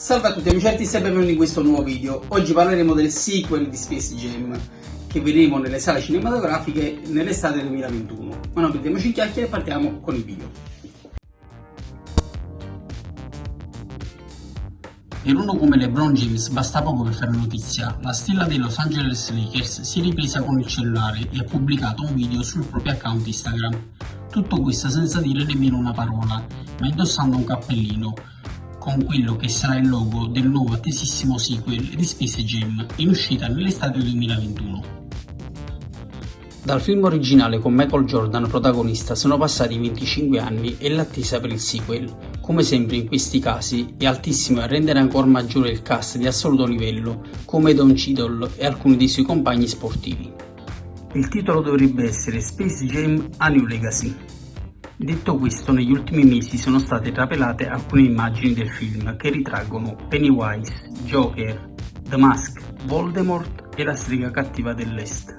Salve a tutti amici artisti e benvenuti in questo nuovo video. Oggi parleremo del sequel di Space Jam che vedremo nelle sale cinematografiche nell'estate 2021. Ma non perdiamoci in chiacchiere e partiamo con il video. Per uno come LeBron James basta poco per fare notizia. La stella dei Los Angeles Lakers si è ripresa con il cellulare e ha pubblicato un video sul proprio account Instagram. Tutto questo senza dire nemmeno una parola, ma indossando un cappellino, con quello che sarà il logo del nuovo attesissimo sequel di Space Jam, in uscita nell'estate 2021. Dal film originale con Michael Jordan protagonista sono passati 25 anni e l'attesa per il sequel. Come sempre in questi casi è altissimo a rendere ancora maggiore il cast di assoluto livello, come Don Cheadle e alcuni dei suoi compagni sportivi. Il titolo dovrebbe essere Space Jam A New Legacy, Detto questo, negli ultimi mesi sono state trapelate alcune immagini del film che ritraggono Pennywise, Joker, The Mask, Voldemort e la strega cattiva dell'Est.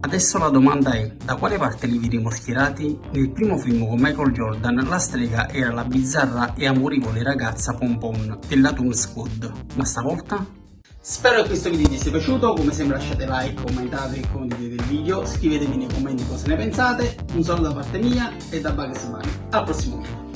Adesso la domanda è, da quale parte li vedremo schierati? Nel primo film con Michael Jordan la strega era la bizzarra e amorevole ragazza Pompon della Toon Squad, ma stavolta? Spero che questo video vi sia piaciuto, come sempre lasciate like, commentate e condividete il video, scrivetemi nei commenti cosa ne pensate, un saluto da parte mia e da Bugs Bunny, al prossimo video.